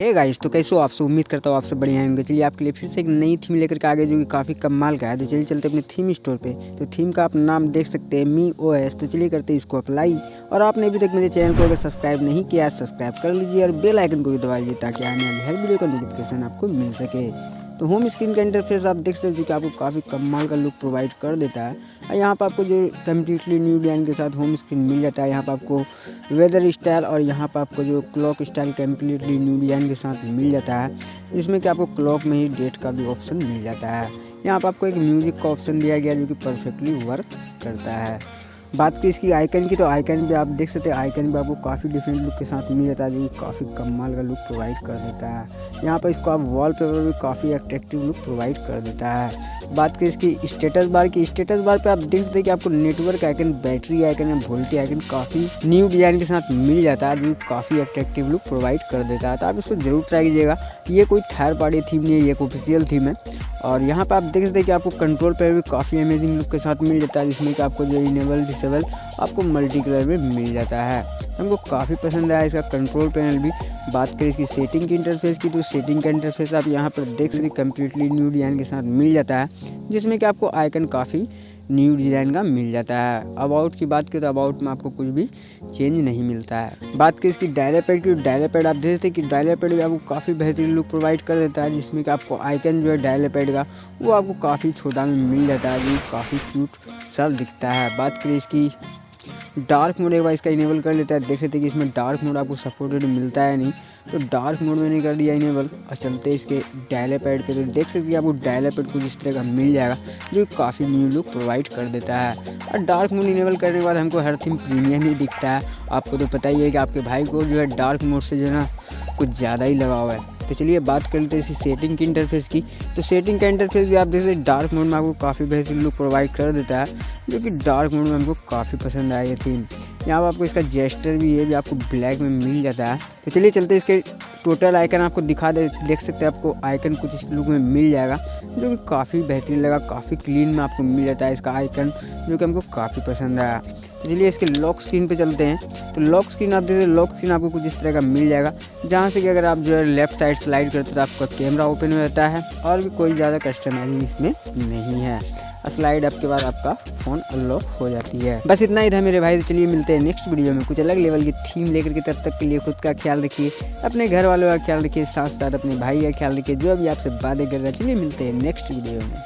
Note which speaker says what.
Speaker 1: Hey guys तो कैसे हो आपसे उम्मीद करता हूँ आपसे बढ़िया होंगे। चलिए, आपके लिए फिर से एक नई थीम लेकर के आगे जो कि काफ़ी कम माल का है। तो चलिए, चलते अपने थीम स्टोर पे। तो थीम का आप नाम देख सकते हैं मी ओ एस तो चलिए, करते हैं इसको अप्लाई और आपने अभी तक मेरे चैनल को अगर सब्सक्राइब नहीं किया सब्सक्राइब कर लीजिए और बेलाइकन को भी दबा लीजिए ताकि आने वाली हर वीडियो का नोटिफिकेशन आपको मिल सके। तो होम स्क्रीन का इंटरफेस आप देख सकते हैं कि आपको काफ़ी कमाल का लुक प्रोवाइड कर देता है। और यहाँ पर आपको जो कम्प्लीटली न्यू डिज़ाइन के साथ होम स्क्रीन मिल जाता है, यहाँ पर आपको वेदर स्टाइल और यहाँ पर आपको जो clock style completely new design के साथ मिल जाता है, जिसमें कि आपको क्लॉक में ही डेट का भी ऑप्शन मिल जाता है। यहाँ पर आपको एक म्यूज़िक का ऑप्शन दिया गया जो कि परफेक्टली वर्क करता है। बात की इसकी आइकन की तो आइकन भी आप देख सकते हैं आइकन भी आपको काफ़ी डिफरेंट लुक के साथ मिल जाता है। जो, काफ़ी कमाल का लुक प्रोवाइड कर देता है। यहाँ पर इसको आप वॉल पेपर भी काफ़ी अट्रैक्टिव लुक प्रोवाइड कर देता है। बात की इसकी स्टेटस बार की स्टेटस बार पे आप देख सकते हैं कि आपको नेटवर्क आइकन बैटरी आइकन या वोल्टी आइकन काफ़ी न्यू डिज़ाइन के साथ मिल जाता है। जो, काफ़ी अट्रैक्टिव लुक प्रोवाइड कर देता है। तो आप इसको ज़रूर ट्राई कीजिएगा। ये कोई थर्ड पार्टी थीम नहीं है, ये एक ऑफिशियल थीम है। और यहाँ पे आप देख सकते हैं कि आपको कंट्रोल पैर भी काफ़ी अमेजिंग लुक के साथ मिल जाता है, जिसमें कि आपको जो इनेबल डिसेबल आपको मल्टी कलर में मिल जाता है। हमको काफ़ी पसंद आया इसका कंट्रोल पैनल भी। बात करें इसकी सेटिंग की इंटरफेस की तो सेटिंग का इंटरफेस आप यहाँ पर देख सकते कम्प्लीटली न्यू डिज़ाइन के साथ मिल जाता है, जिसमें कि आपको आइकन काफ़ी न्यू डिज़ाइन का मिल जाता है। अबाउट की बात करें तो अबाउट में आपको कुछ भी चेंज नहीं मिलता है। बात करें इसकी डायलर पैड की डायलर पैड आप देख सकते हैं कि डायलर पैड भी आपको काफ़ी बेहतरीन लुक प्रोवाइड कर देता है, जिसमें कि आपको आइकन जो है डायलर पैड का, वो आपको काफ़ी छोटा में मिल जाता है, जो काफ़ी क्यूट सा दिखता है। बात करें इसकी डार्क मोड एक बार इसका इनेबल कर लेता है। देख सकते हैं कि इसमें डार्क मोड आपको सपोर्टेड मिलता है नहीं। तो डार्क मोड में नहीं कर दिया इनेबल। और चलते इसके डायले पैड पर तो देख सकते हैं आपको डायले पैड कुछ इस तरह का मिल जाएगा, जो काफ़ी न्यू लुक प्रोवाइड कर देता है। और डार्क मोड इनेबल करने के बाद हमको हर थीम प्रीमियम ही दिखता है। आपको तो पता ही है कि आपके भाई को जो है डार्क मोड से जो है ना कुछ ज़्यादा ही लगा हुआ है। तो चलिए बात कर लेते हैं इसी सेटिंग की इंटरफेस की। तो सेटिंग का इंटरफेस भी आप देख सकते डार्क मोड में आपको काफ़ी बेहतरीन लुक प्रोवाइड कर देता है, जो कि डार्क मोड में हमको काफ़ी पसंद आई थी यहाँ पर आपको इसका जेस्टर भी है, भी आपको ब्लैक में मिल जाता है। तो चलिए चलते इसके टोटल आइकन आपको दिखा दे, देख सकते हैं आपको आइकन कुछ इस लुक में मिल जाएगा, जो कि काफ़ी बेहतरीन लगा, काफ़ी क्लीन में आपको मिल जाता है इसका आइकन, जो कि हमको काफ़ी पसंद आया। तो चलिए इसके लॉक स्क्रीन पे चलते हैं। तो लॉक स्क्रीन आप देखिए लॉक स्क्रीन आपको कुछ इस तरह का मिल जाएगा, जहाँ से कि अगर आप जो है लेफ़्ट साइड स्लाइड करते तो आपका कैमरा ओपन हो जाता है, और भी कोई ज़्यादा कस्टमाइजिंग इसमें नहीं है। स्लाइड अप के बाद आपका फ़ोन अनलॉक हो जाती है। बस इतना ही था मेरे भाई तो चलिए मिलते हैं नेक्स्ट वीडियो में। कुछ अलग लेवल की थीम लेकर के तब तक के लिए खुद का ख्याल रखिए, अपने घर वालों का ख्याल रखिए साथ साथ अपने भाई का ख्याल रखिए, जो अभी आपसे बातें कर रहे हैं। चलिए मिलते हैं नेक्स्ट वीडियो में।